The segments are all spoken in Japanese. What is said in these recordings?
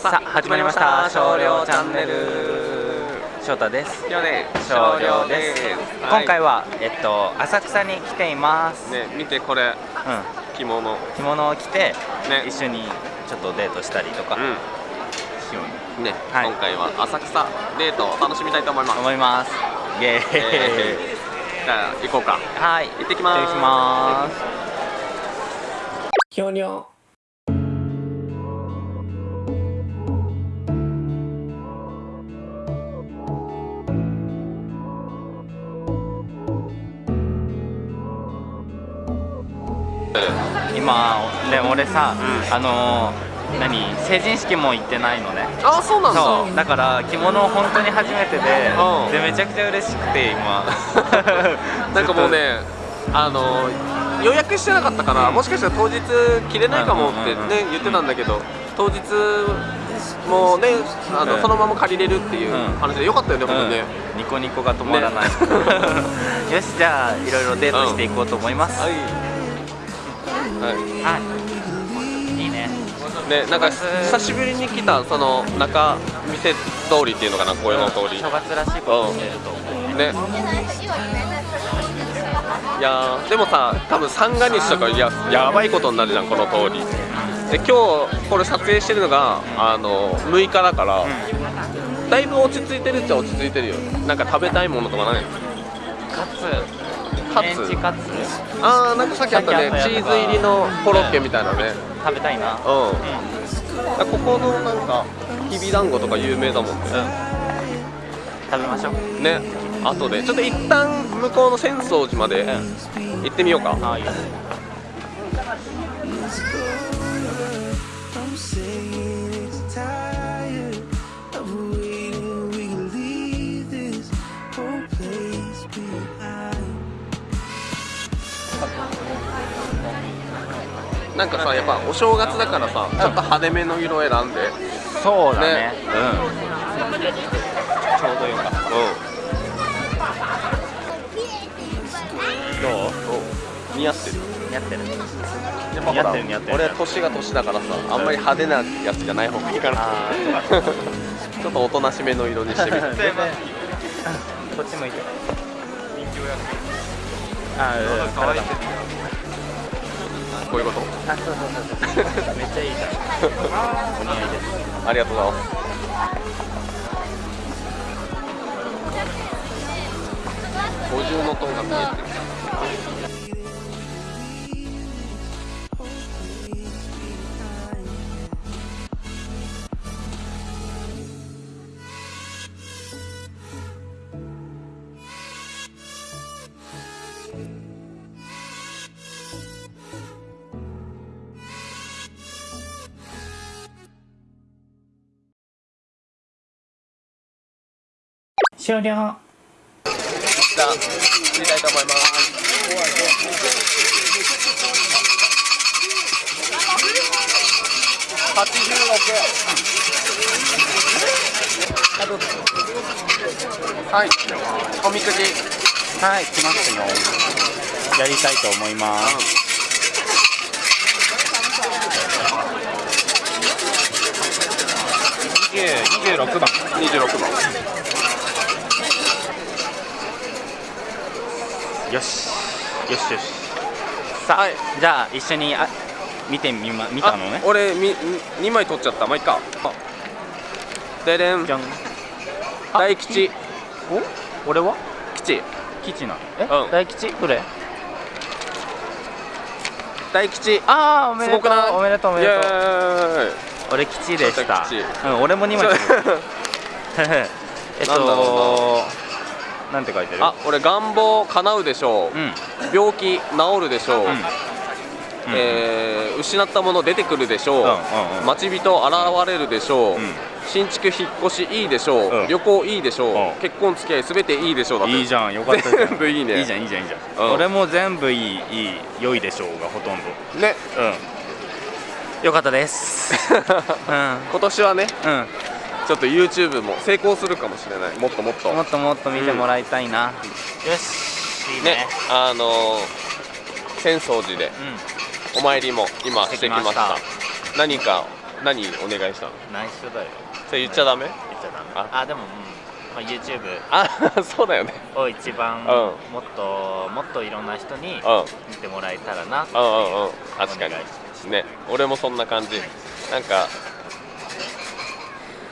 さあ始まりました。少量チャンネル。翔太です。少量です、今回ははえっと浅草に来ています、ね見てこれ。う着物。ん着物を着て、ね。一緒にちょっとデートしたりとか。うしように。んね、はい。今回は浅草デートを楽しみたいと思います。思います。イエーイ、えー。じゃあ行こうか。はい。行ってきます。行ってきます今ね俺さ、うん。あのー何成人式も行ってないのね。あそうなんだ。そう。だから着物本当に初めてで、うん。でめちゃくちゃ嬉しくて今。なんかもうねあの予約してなかったから、うん。もしかしたら当日着れないかもってね、言ってたんだけど当日もうねあの、うん。そのまま借りれるっていううん。話でよかったよね、ほんとね。うんニコニコが止まらない、よしじゃあいろいろデートしていこうと思います、はい、はい。はいいいね。ね、なんか久しぶりに来たその中店通りっていうのかなこういうの通り。正月らしいことしてると思う。ね。いやーでもさ多分三が日とかいややばいことになるじゃんこの通り。で今日これ撮影してるのがあの6日だから、だいぶ落ち着いてるっちゃ落ち着いてるよ。なんか食べたいものとかないカツカツ。カツ。あーなんかさっきあったね。チーズ入りのコロッケみたいなね。食べたいな。うん、うんここのなんかきびだんごとか有名だもんね。食べましょう。ね。後で。ちょっと一旦向こうの浅草寺までうん。行ってみようか、あい。いよ I'm なんかさやっぱお正月だからさちょっと派手めの色選んで。そうだね。ね。うん。ちょうどよかった。どう？うん似合ってる。やってる。やっぱほら似合ってる似合ってる。俺年が年だからさあんまり派手なやつじゃない方がいいかなあ ちょっとおとなしめの色にしてみて。こっち向いて。あうん可愛いこういうこと？あそうそうそうそう。めっちゃいいじゃん。お似合いです。ありがとうございます。五重の塔が見えてる終了。じゃあ切りたいと思います86はいおみくじはい来ますよやりたいと思います26番26番よし。よしよし。さあ、じゃあ一緒にあ見てみま見たのね？あ俺み2枚取っちゃった。まあいっか。ででん。じゃん。大吉。お？俺は？吉。吉なの？え、うん。大吉？どれ？大吉。ああおめでとう。おめでとうおめでとう。俺吉でした。うん俺も2枚取る。えっなんだろとなんて書いてる？あ俺願望叶うでしょう、うん。病気治るでしょう、うん。えー失ったもの出てくるでしょう、うんうんうん。待ち人現れるでしょう、うん。新築引っ越しいいでしょう、うん。旅行いいでしょう、うん。結婚付き合いすべていいでしょうだって。いいじゃんよかったじゃん全部いいね。いいじゃんいいじゃんいいじゃん、うん。俺も全部いいいい良いでしょうがほとんど。ね。うん。よかったです。うん。今年はね。うんちょっと YouTube も成功するかもしれない。もっともっと。もっともっと見てもらいたいな、よしいいね。ねあのー浅草寺でうん。お参りも今してきました。何か何お願いしたの？内緒だよ。それ言っちゃダメ？言っちゃダメ。あ。あでも、うん。まあ、YouTube あ そうだよね。を一番んもっともっといろんな人にうん。見てもらえたらなってうんうんうん。確かに。ね。俺もそんな感じ。なんか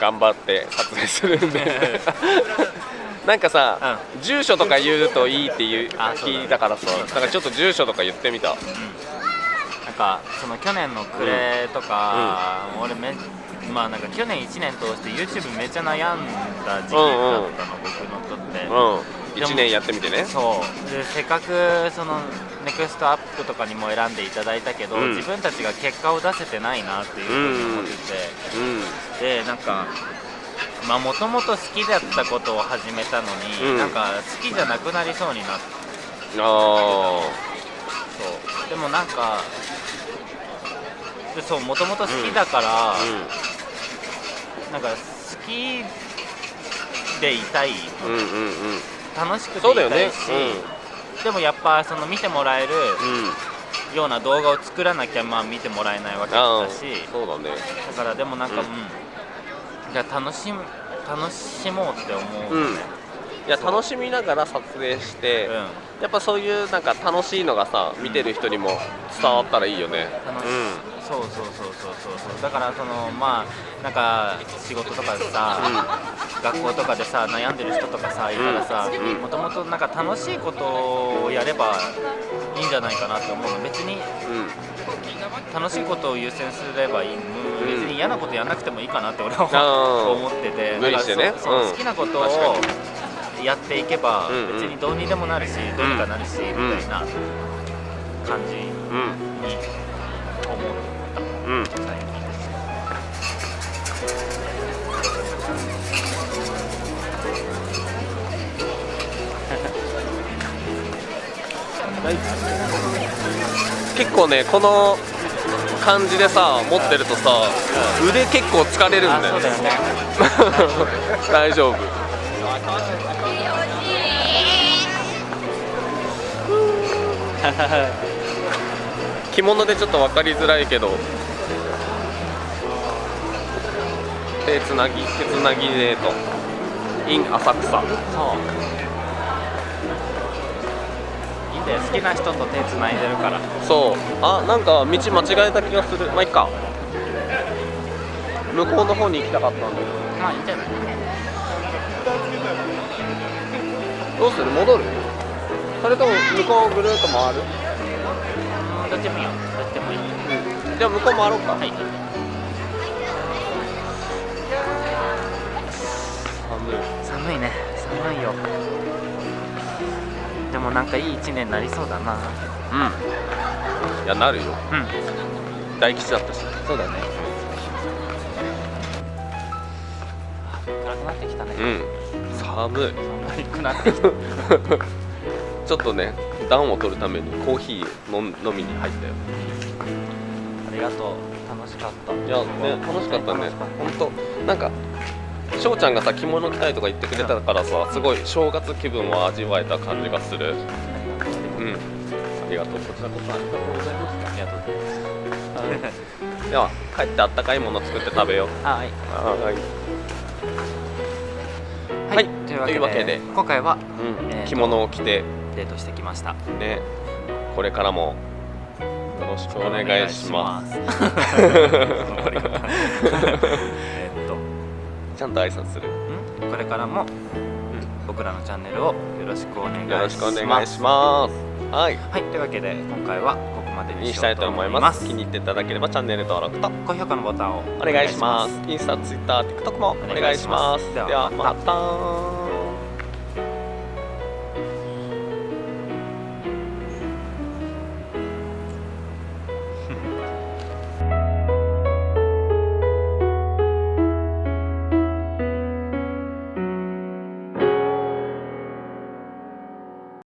頑張って撮影するんで。なんかさ、住所とか言うといいっていう聞いたからさだからちょっと住所とか言ってみた。なんかその去年の暮れとか、俺めまあなんか去年1年通して YouTube めっちゃ悩んだ時期だったの、うんうん。僕のとって、うん1年やってみてね。そう。でせっかくそのネクストアップとかにも選んでいただいたけど、うん。自分たちが結果を出せてないなっていうふうに思ってうん。て、でなんかまあもともと好きだったことを始めたのに、うん。なんか好きじゃなくなりそうになってあそう。でもなんかでそうもともと好きだから、あなんか好きでいたい。うんうんうんうん楽しくてそうだよね。いたいし、でもやっぱその見てもらえるうん。ような動画を作らなきゃまあ見てもらえないわけだしそうだね。だからでもなんかううん。ん、じゃあ楽しむ楽しもうって思うね、いや楽しみながら撮影して、うん。やっぱそういうなんか楽しいのがさ見てる人にも伝わったらいいよね。楽しそうそうそうそうそうそう。だからそのまあなんか仕事とかでさ、学校とかでさ悩んでる人とかさいたらさうん。もともとなんか楽しいことをやればいいんじゃないかなって思うの。別に楽しいことを優先すればいい、もう別に嫌なことやんなくてもいいかなって俺は思ってて。無理してね。だからそうそううん。好きなことをやっていけば別にどうにでもなるしどうにかなるしみたいな感じにうん。思った。うん結構ねこの感じでさ持ってるとさ腕結構疲れるんだよね。大丈夫。着物でちょっと分かりづらいけど。手つなぎ手つなぎデート in 浅草。そういいんだよ好きな人と手つないでるから。そう。あなんか道間違えた気がする。まあいっか。向こうの方に行きたかったんだけどまあいいんじゃない？どうする？戻る？それとも向こうぐるっと回る？どっちでもいいよどっちでもいい。じゃあ向こう回ろうか、はい。寒い。寒いね。寒いよでもなんかいい一年になりそうだな。うん。いやなるよ。うん。大吉だったし。そうだね。暗くなってきたね。うん寒い。寒くなってきた。ちょっとね暖を取るためにコーヒー飲み飲みに入ったよ。ありがとう。楽しかった。いやね楽しかったね。本当。なんか翔ちゃんがさ着物着たいとか言ってくれたからさすごい正月気分を味わえた感じがする。うん。ありがとう。こちらこそありがとうございましありがとうございますたでは帰ってあったかいもの作って食べよう。はい。はーい。ははい。いというわけで今回はうん、えーと着物を着てデートしてきました。ね。これからもよろしくお願いします ちゃんと挨拶する。ん？これからも僕らのチャンネルをよろしくお願いします。よろしくお願いします。はい。はいというわけで今回はここまでににしたいと思います。す気に入っていただければチャンネル登録と高評価のボタンをお願いします。インスタツイッター TikTok もお願いします。お願いします。ではまた